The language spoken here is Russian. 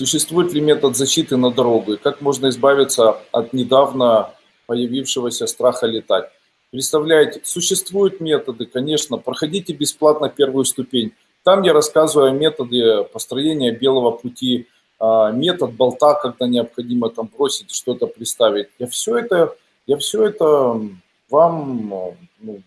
Существует ли метод защиты на дорогу? И как можно избавиться от недавно появившегося страха летать? Представляете, существуют методы, конечно, проходите бесплатно первую ступень. Там я рассказываю о методе построения белого пути, а, метод болта, когда необходимо там бросить что-то приставить. Я все это, я все это вам ну,